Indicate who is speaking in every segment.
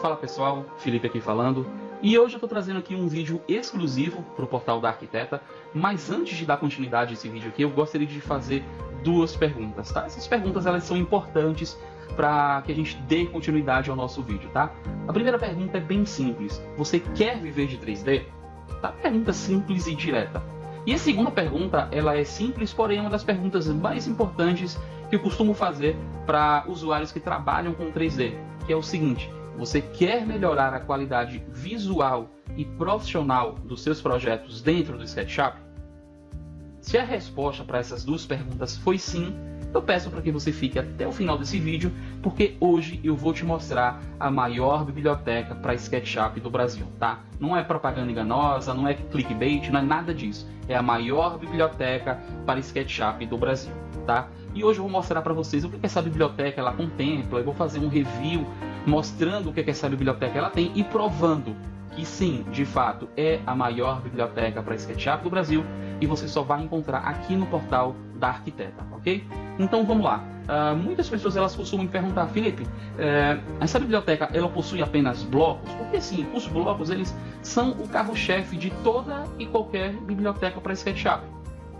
Speaker 1: Fala pessoal, Felipe aqui falando. E hoje eu estou trazendo aqui um vídeo exclusivo para o portal da Arquiteta, mas antes de dar continuidade a esse vídeo aqui, eu gostaria de fazer duas perguntas, tá? Essas perguntas elas são importantes para que a gente dê continuidade ao nosso vídeo, tá? A primeira pergunta é bem simples. Você quer viver de 3D? Tá? Pergunta simples e direta. E a segunda pergunta, ela é simples, porém é uma das perguntas mais importantes que eu costumo fazer para usuários que trabalham com 3D, que é o seguinte: você quer melhorar a qualidade visual e profissional dos seus projetos dentro do SketchUp? Se a resposta para essas duas perguntas foi sim, eu peço para que você fique até o final desse vídeo, porque hoje eu vou te mostrar a maior biblioteca para SketchUp do Brasil, tá? Não é propaganda enganosa, não é clickbait, não é nada disso. É a maior biblioteca para SketchUp do Brasil, tá? E hoje eu vou mostrar para vocês o que essa biblioteca ela contempla, eu vou fazer um review mostrando o que essa biblioteca ela tem e provando que sim, de fato, é a maior biblioteca para SketchUp do Brasil e você só vai encontrar aqui no portal da Arquiteta, ok? Então vamos lá. Uh, muitas pessoas elas costumam me perguntar, Felipe, uh, essa biblioteca ela possui apenas blocos? Porque sim, os blocos eles são o carro-chefe de toda e qualquer biblioteca para SketchUp.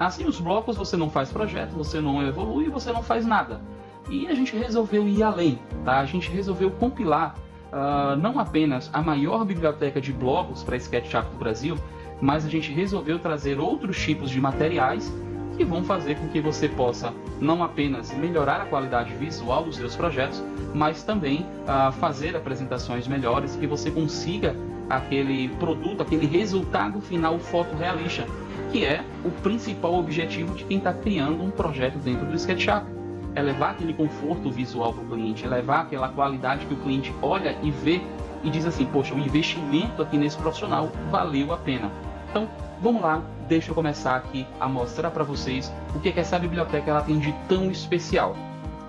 Speaker 1: Assim, os blocos você não faz projeto, você não evolui, você não faz nada. E a gente resolveu ir além, tá? A gente resolveu compilar uh, não apenas a maior biblioteca de blocos para SketchUp do Brasil, mas a gente resolveu trazer outros tipos de materiais que vão fazer com que você possa não apenas melhorar a qualidade visual dos seus projetos, mas também uh, fazer apresentações melhores, que você consiga aquele produto, aquele resultado final fotorrealista que é o principal objetivo de quem está criando um projeto dentro do SketchUp. É levar aquele conforto visual para o cliente, é levar aquela qualidade que o cliente olha e vê e diz assim, poxa, o investimento aqui nesse profissional valeu a pena. Então, vamos lá, deixa eu começar aqui a mostrar para vocês o que, é que essa biblioteca ela tem de tão especial.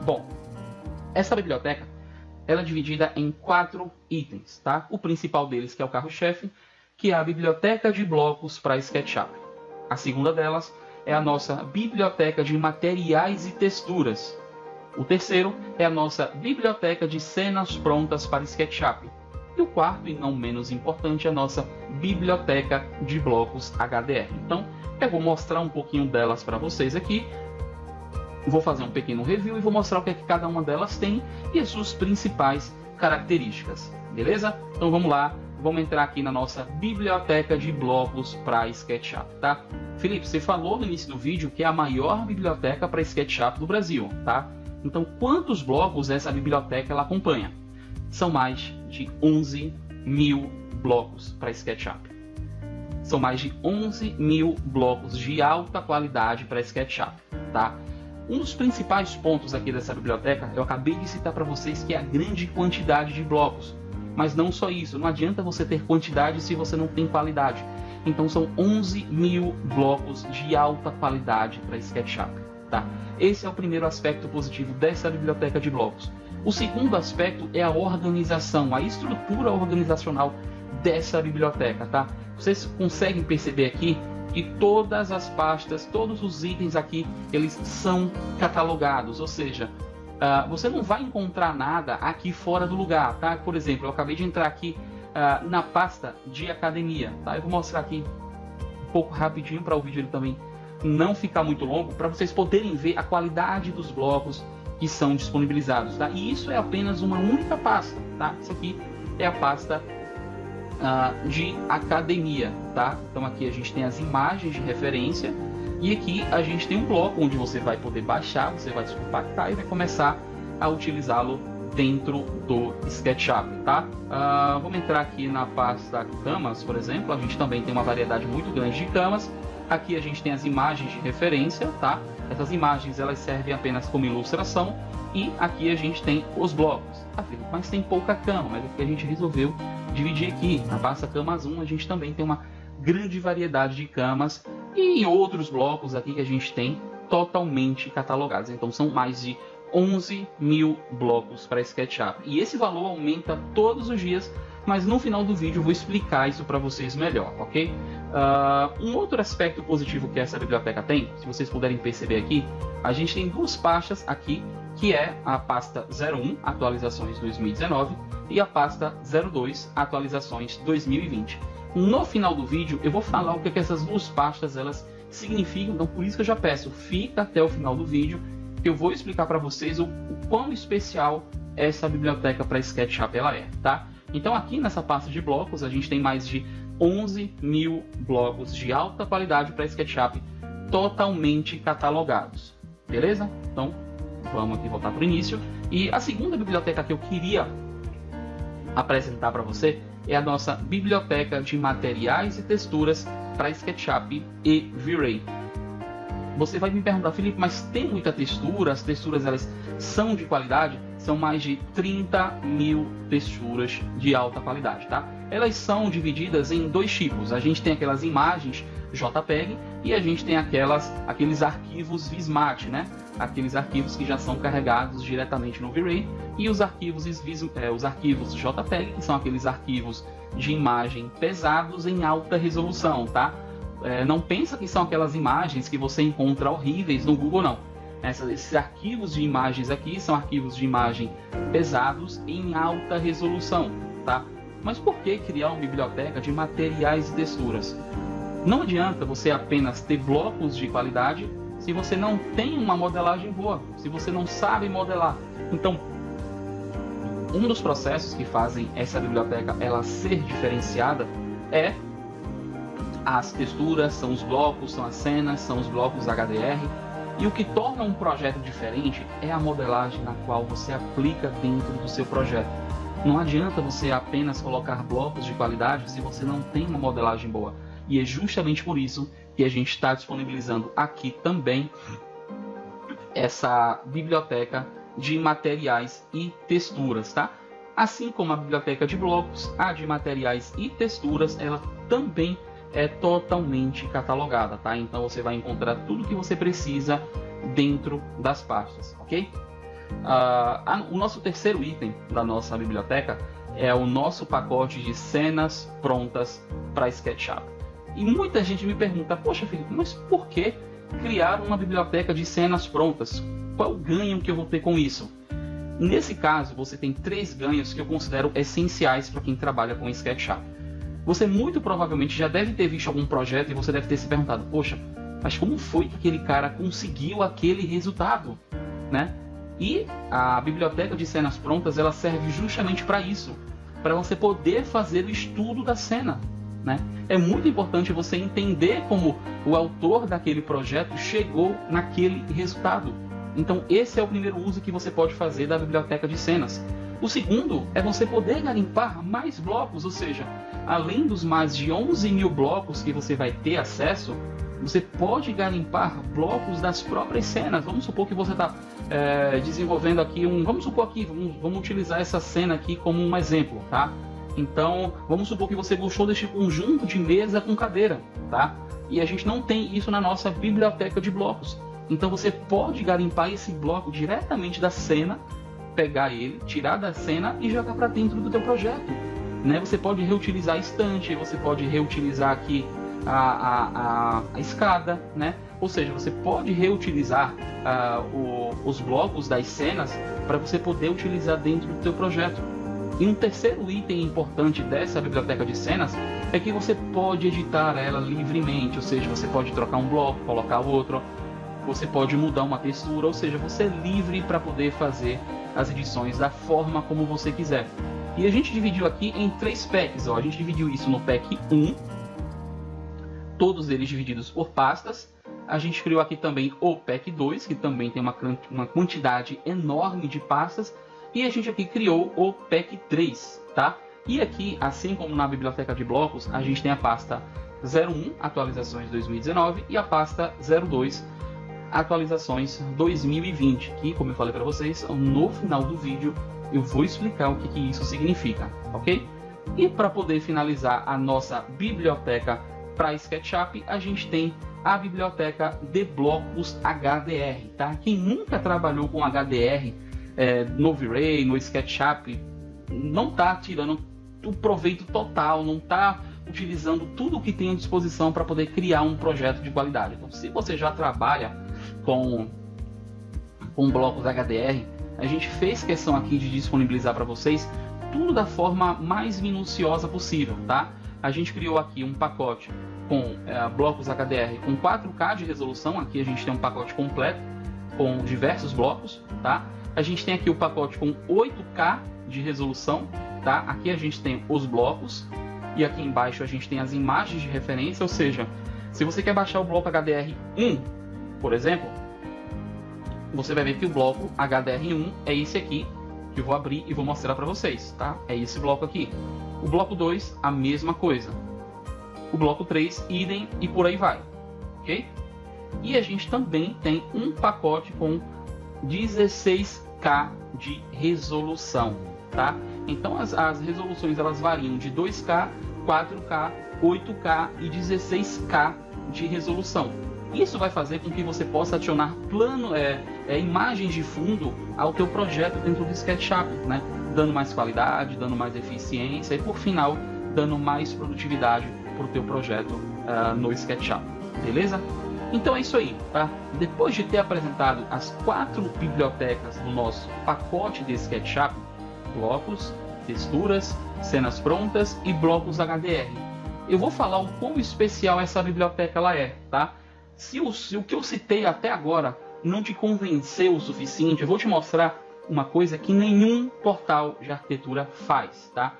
Speaker 1: Bom, essa biblioteca ela é dividida em quatro itens, tá? O principal deles, que é o carro-chefe, que é a biblioteca de blocos para SketchUp. A segunda delas é a nossa biblioteca de materiais e texturas. O terceiro é a nossa biblioteca de cenas prontas para SketchUp. E o quarto, e não menos importante, é a nossa biblioteca de blocos HDR. Então, eu vou mostrar um pouquinho delas para vocês aqui. Vou fazer um pequeno review e vou mostrar o que, é que cada uma delas tem e as suas principais características. Beleza? Então vamos lá, vamos entrar aqui na nossa biblioteca de blocos para SketchUp, tá? Felipe, você falou no início do vídeo que é a maior biblioteca para SketchUp do Brasil, tá? Então, quantos blocos essa biblioteca ela acompanha? São mais de 11 mil blocos para SketchUp. São mais de 11 mil blocos de alta qualidade para SketchUp, tá? Um dos principais pontos aqui dessa biblioteca, eu acabei de citar para vocês que é a grande quantidade de blocos. Mas não só isso, não adianta você ter quantidade se você não tem qualidade. Então são 11 mil blocos de alta qualidade para SketchUp. Tá? Esse é o primeiro aspecto positivo dessa biblioteca de blocos. O segundo aspecto é a organização, a estrutura organizacional dessa biblioteca. Tá? Vocês conseguem perceber aqui que todas as pastas, todos os itens aqui, eles são catalogados, ou seja, Uh, você não vai encontrar nada aqui fora do lugar, tá? Por exemplo, eu acabei de entrar aqui uh, na pasta de academia, tá? Eu vou mostrar aqui um pouco rapidinho para o vídeo ele também não ficar muito longo, para vocês poderem ver a qualidade dos blocos que são disponibilizados, tá? E isso é apenas uma única pasta, tá? Isso aqui é a pasta uh, de academia, tá? Então aqui a gente tem as imagens de referência e aqui a gente tem um bloco onde você vai poder baixar, você vai descompactar e vai começar a utilizá-lo dentro do SketchUp, tá? Uh, vamos entrar aqui na pasta camas, por exemplo, a gente também tem uma variedade muito grande de camas. Aqui a gente tem as imagens de referência, tá? Essas imagens elas servem apenas como ilustração e aqui a gente tem os blocos. Ah, Felipe, mas tem pouca cama, mas é que a gente resolveu dividir aqui. Na pasta camas 1 a gente também tem uma grande variedade de camas e outros blocos aqui que a gente tem totalmente catalogados. Então são mais de 11 mil blocos para SketchUp. E esse valor aumenta todos os dias, mas no final do vídeo eu vou explicar isso para vocês melhor, ok? Uh, um outro aspecto positivo que essa biblioteca tem, se vocês puderem perceber aqui, a gente tem duas pastas aqui, que é a pasta 01, atualizações 2019, e a pasta 02 atualizações 2020. No final do vídeo eu vou falar o que, é que essas duas pastas elas significam, então por isso que eu já peço, fica até o final do vídeo que eu vou explicar para vocês o, o quão especial essa biblioteca para SketchUp ela é, tá? Então aqui nessa pasta de blocos a gente tem mais de 11 mil blocos de alta qualidade para SketchUp totalmente catalogados, beleza? Então vamos aqui voltar para o início. E a segunda biblioteca que eu queria apresentar para você é a nossa biblioteca de materiais e texturas para SketchUp e V-Ray. Você vai me perguntar, Felipe, mas tem muita textura? As texturas elas são de qualidade? São mais de 30 mil texturas de alta qualidade, tá? Elas são divididas em dois tipos. A gente tem aquelas imagens JPEG e a gente tem aquelas, aqueles arquivos Vismat, né? Aqueles arquivos que já são carregados diretamente no V-Ray e os arquivos, é, os arquivos JPEG, que são aqueles arquivos de imagem pesados em alta resolução, tá? É, não pensa que são aquelas imagens que você encontra horríveis no Google, não. Essa, esses arquivos de imagens aqui são arquivos de imagem pesados em alta resolução, tá? Mas por que criar uma biblioteca de materiais e texturas? Não adianta você apenas ter blocos de qualidade se você não tem uma modelagem boa, se você não sabe modelar. Então, um dos processos que fazem essa biblioteca ela ser diferenciada é as texturas, são os blocos, são as cenas, são os blocos HDR. E o que torna um projeto diferente é a modelagem na qual você aplica dentro do seu projeto. Não adianta você apenas colocar blocos de qualidade se você não tem uma modelagem boa. E é justamente por isso que a gente está disponibilizando aqui também essa biblioteca de materiais e texturas, tá? Assim como a biblioteca de blocos, a de materiais e texturas, ela também é totalmente catalogada, tá? Então você vai encontrar tudo que você precisa dentro das pastas, ok? Uh, o nosso terceiro item da nossa biblioteca é o nosso pacote de cenas prontas para SketchUp. E muita gente me pergunta, poxa Felipe, mas por que criar uma biblioteca de cenas prontas? Qual o ganho que eu vou ter com isso? Nesse caso, você tem três ganhos que eu considero essenciais para quem trabalha com SketchUp. Você muito provavelmente já deve ter visto algum projeto e você deve ter se perguntado: poxa, mas como foi que aquele cara conseguiu aquele resultado, né? E a biblioteca de cenas prontas ela serve justamente para isso, para você poder fazer o estudo da cena. Né? É muito importante você entender como o autor daquele projeto chegou naquele resultado. Então, esse é o primeiro uso que você pode fazer da biblioteca de cenas. O segundo é você poder garimpar mais blocos, ou seja, além dos mais de 11 mil blocos que você vai ter acesso, você pode garimpar blocos das próprias cenas. Vamos supor que você está é, desenvolvendo aqui um. Vamos supor aqui, vamos, vamos utilizar essa cena aqui como um exemplo, tá? Então, vamos supor que você gostou deste conjunto de mesa com cadeira, tá? E a gente não tem isso na nossa biblioteca de blocos. Então você pode garimpar esse bloco diretamente da cena pegar ele, tirar da cena e jogar para dentro do teu projeto. Né? Você pode reutilizar a estante, você pode reutilizar aqui a, a, a, a escada, né? Ou seja, você pode reutilizar uh, o, os blocos das cenas para você poder utilizar dentro do teu projeto. E um terceiro item importante dessa biblioteca de cenas é que você pode editar ela livremente, ou seja, você pode trocar um bloco, colocar outro, você pode mudar uma textura, ou seja, você é livre para poder fazer as edições da forma como você quiser. E a gente dividiu aqui em três packs. Ó. A gente dividiu isso no pack 1, todos eles divididos por pastas. A gente criou aqui também o pack 2, que também tem uma, uma quantidade enorme de pastas. E a gente aqui criou o pack 3, tá? E aqui, assim como na biblioteca de blocos, a gente tem a pasta 01, atualizações 2019, e a pasta 02, atualizações 2020, que, como eu falei para vocês, no final do vídeo eu vou explicar o que, que isso significa, ok? E para poder finalizar a nossa biblioteca para SketchUp, a gente tem a biblioteca de blocos HDR, tá? Quem nunca trabalhou com HDR é, no V-Ray, no SketchUp, não está tirando o proveito total, não está utilizando tudo o que tem à disposição para poder criar um projeto de qualidade. Então, se você já trabalha com, com blocos HDR, a gente fez questão aqui de disponibilizar para vocês tudo da forma mais minuciosa possível, tá? A gente criou aqui um pacote com é, blocos HDR com 4K de resolução, aqui a gente tem um pacote completo com diversos blocos, tá? A gente tem aqui o pacote com 8K de resolução, tá? Aqui a gente tem os blocos e aqui embaixo a gente tem as imagens de referência, ou seja, se você quer baixar o bloco HDR1, por exemplo, você vai ver que o bloco HDR1 é esse aqui, que eu vou abrir e vou mostrar para vocês, tá? É esse bloco aqui. O bloco 2, a mesma coisa. O bloco 3, idem e por aí vai, ok? E a gente também tem um pacote com 16K de resolução, tá? Então as, as resoluções elas variam de 2K, 4K, 8K e 16K de resolução. Isso vai fazer com que você possa adicionar plano, é, é, imagens de fundo ao teu projeto dentro do SketchUp, né? dando mais qualidade, dando mais eficiência e por final dando mais produtividade para o teu projeto uh, no SketchUp, beleza? Então é isso aí, tá? Depois de ter apresentado as quatro bibliotecas do nosso pacote de SketchUp, blocos, texturas, cenas prontas e blocos HDR, eu vou falar o quão especial essa biblioteca ela é, tá? Se o, se o que eu citei até agora não te convenceu o suficiente, eu vou te mostrar uma coisa que nenhum portal de arquitetura faz, tá?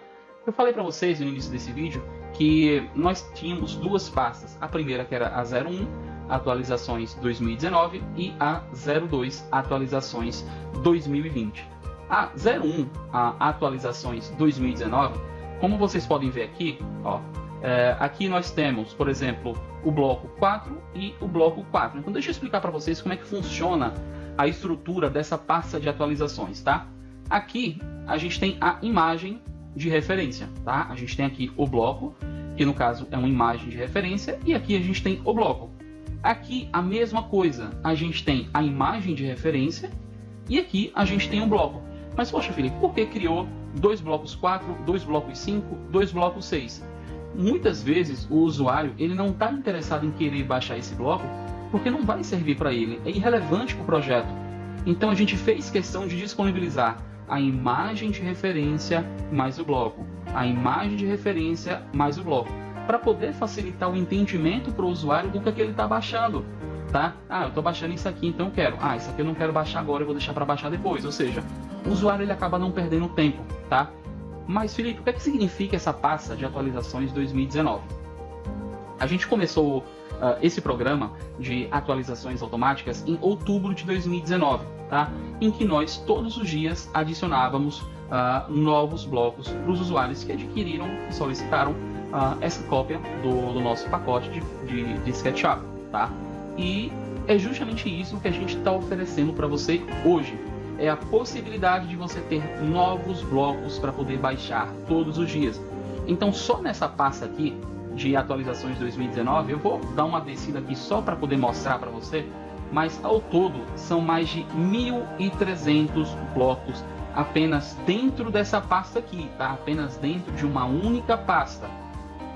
Speaker 1: Eu falei para vocês no início desse vídeo que nós tínhamos duas pastas. A primeira que era a 01, atualizações 2019 e a 02, atualizações 2020. A 01, a atualizações 2019, como vocês podem ver aqui, ó, é, aqui nós temos, por exemplo, o bloco 4 e o bloco 4. Então deixa eu explicar para vocês como é que funciona a estrutura dessa pasta de atualizações, tá? Aqui a gente tem a imagem de referência, tá? A gente tem aqui o bloco, que no caso é uma imagem de referência, e aqui a gente tem o bloco. Aqui a mesma coisa, a gente tem a imagem de referência e aqui a gente tem o bloco. Mas poxa Felipe, por que criou dois blocos 4, dois blocos 5, dois blocos 6? muitas vezes o usuário ele não está interessado em querer baixar esse bloco porque não vai servir para ele, é irrelevante para o projeto. Então a gente fez questão de disponibilizar a imagem de referência mais o bloco, a imagem de referência mais o bloco, para poder facilitar o entendimento para o usuário do que, é que ele está baixando. Tá? Ah, eu estou baixando isso aqui, então eu quero. Ah, isso aqui eu não quero baixar agora, eu vou deixar para baixar depois. Ou seja, o usuário ele acaba não perdendo tempo, tá? Mas, Felipe, o que, é que significa essa pasta de atualizações 2019? A gente começou uh, esse programa de atualizações automáticas em outubro de 2019, tá? em que nós todos os dias adicionávamos uh, novos blocos para os usuários que adquiriram e solicitaram uh, essa cópia do, do, nosso pacote de, de, de SketchUp. Tá? E é justamente isso que a gente está oferecendo para você hoje é a possibilidade de você ter novos blocos para poder baixar todos os dias. Então, só nessa pasta aqui de atualizações 2019, eu vou dar uma descida aqui só para poder mostrar para você, mas ao todo são mais de 1.300 blocos apenas dentro dessa pasta aqui, tá? Apenas dentro de uma única pasta.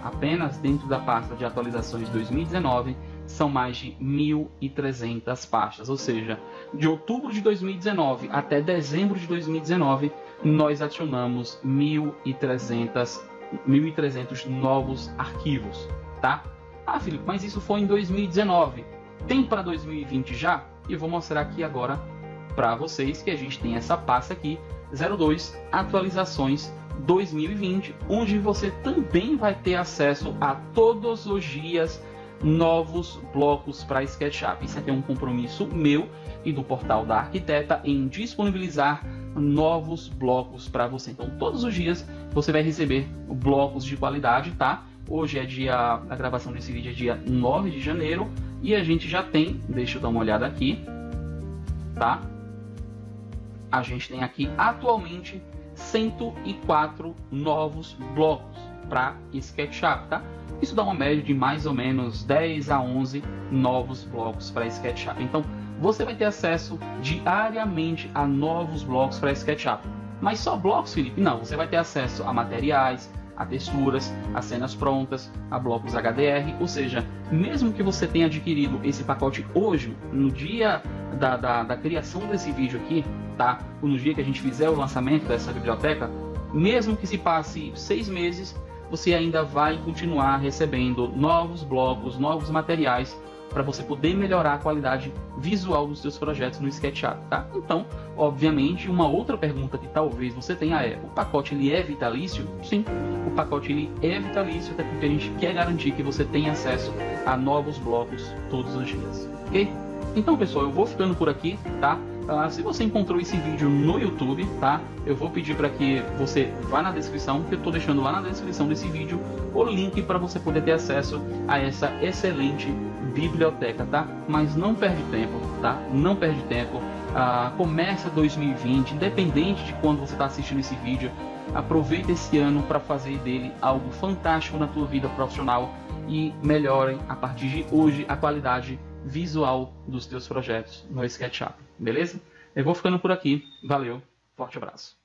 Speaker 1: Apenas dentro da pasta de atualizações 2019 são mais de 1.300 pastas, ou seja, de outubro de 2019 até dezembro de 2019, nós adicionamos 1.300 1.300 novos arquivos, tá? Ah, Felipe, mas isso foi em 2019. Tem para 2020 já? E vou mostrar aqui agora para vocês que a gente tem essa pasta aqui, 02 atualizações 2020, onde você também vai ter acesso a todos os dias novos blocos para SketchUp. Isso aqui é um compromisso meu e do portal da Arquiteta em disponibilizar novos blocos para você. Então, todos os dias você vai receber blocos de qualidade, tá? Hoje é dia, a gravação desse vídeo é dia 9 de janeiro e a gente já tem, deixa eu dar uma olhada aqui, tá? A gente tem aqui atualmente 104 novos blocos para SketchUp, tá? Isso dá uma média de mais ou menos 10 a 11 novos blocos para SketchUp. Então, você vai ter acesso diariamente a novos blocos para SketchUp. Mas só blocos, Felipe? Não, você vai ter acesso a materiais, a texturas, a cenas prontas, a blocos HDR, ou seja, mesmo que você tenha adquirido esse pacote hoje, no dia da, da, da criação desse vídeo aqui, tá? Ou no dia que a gente fizer o lançamento dessa biblioteca, mesmo que se passe seis meses, você ainda vai continuar recebendo novos blocos, novos materiais para você poder melhorar a qualidade visual dos seus projetos no SketchUp, tá? Então, obviamente, uma outra pergunta que talvez você tenha é: o pacote ele é vitalício? Sim, o pacote ele é vitalício, até porque a gente quer garantir que você tenha acesso a novos blocos todos os dias, ok? Então, pessoal, eu vou ficando por aqui, tá? Uh, se você encontrou esse vídeo no YouTube, tá? Eu vou pedir para que você vá na descrição, que eu estou deixando lá na descrição desse vídeo o link para você poder ter acesso a essa excelente biblioteca, tá? Mas não perde tempo, tá? Não perde tempo. Uh, começa 2020, independente de quando você está assistindo esse vídeo, aproveita esse ano para fazer dele algo fantástico na tua vida profissional e melhorem a partir de hoje a qualidade visual dos teus projetos no SketchUp, beleza? Eu vou ficando por aqui, valeu, forte abraço.